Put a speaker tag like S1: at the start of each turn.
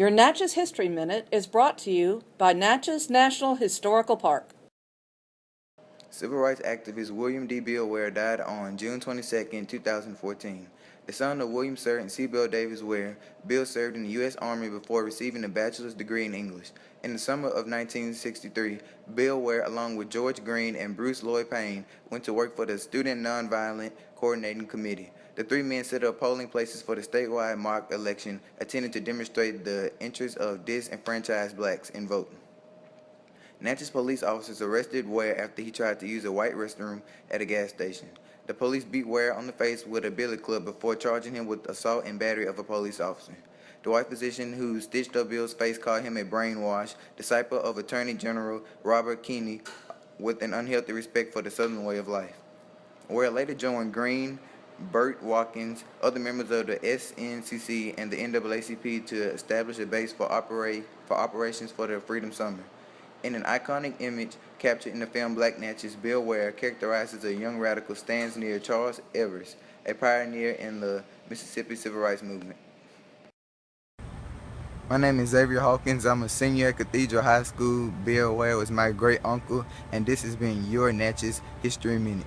S1: Your Natchez History Minute is brought to you by Natchez National Historical Park.
S2: Civil rights activist William D. Bill Ware died on June 22, 2014. The son of William Sir and C. Bill Davis Ware, Bill served in the U.S. Army before receiving a bachelor's degree in English. In the summer of 1963, Bill Ware, along with George Green and Bruce Lloyd Payne, went to work for the Student Nonviolent Coordinating Committee. The three men set up polling places for the statewide mock election, intended to demonstrate the interests of disenfranchised blacks in voting. Natchez police officers arrested Ware after he tried to use a white restroom at a gas station. The police beat Ware on the face with a billy club before charging him with assault and battery of a police officer. The white physician who stitched up Bill's face called him a brainwash, disciple of Attorney General Robert Kennedy with an unhealthy respect for the Southern way of life. Ware later joined Green, Burt Watkins, other members of the SNCC, and the NAACP to establish a base for, operate, for operations for the Freedom Summer. In an iconic image captured in the film Black Natchez, Bill Ware, characterizes a young radical, stands near Charles Evers, a pioneer in the Mississippi Civil Rights Movement. My name is Xavier Hawkins. I'm a senior at Cathedral High School. Bill Ware was my great uncle, and this has been your Natchez History Minute.